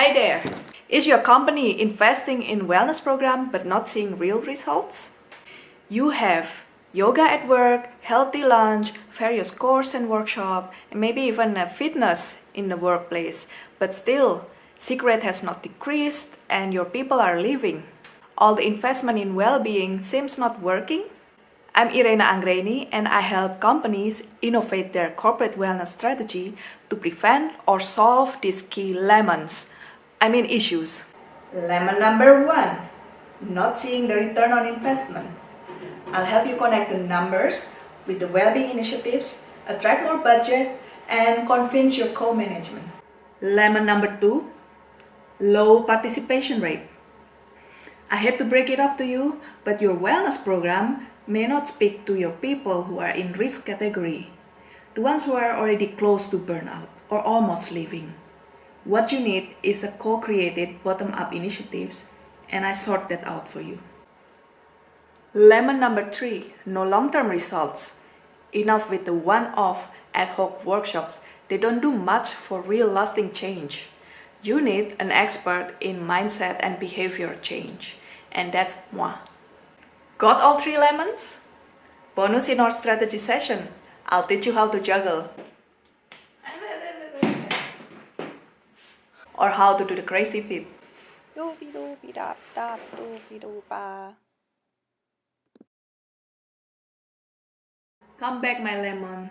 Hi there! Is your company investing in wellness program but not seeing real results? You have yoga at work, healthy lunch, various course and workshop, and maybe even a fitness in the workplace, but still, cigarette has not decreased and your people are leaving. All the investment in well-being seems not working? I'm Irena Anggreni and I help companies innovate their corporate wellness strategy to prevent or solve these key lemons, I mean issues. Lemon number one, not seeing the return on investment. I'll help you connect the numbers with the well-being initiatives, attract more budget, and convince your co-management. Lemon number two, low participation rate. I hate to break it up to you, but your wellness program may not speak to your people who are in risk category, the ones who are already close to burnout or almost leaving. What you need is a co-created bottom-up initiatives and I sort that out for you. Lemon number three, no long-term results. Enough with the one-off ad hoc workshops, they don't do much for real lasting change. You need an expert in mindset and behavior change, and that's moi. Got all three lemons? Bonus in our strategy session. I'll teach you how to juggle. Or how to do the crazy feet. Doopy doopy dap dap doopy doopa. Come back, my lemon.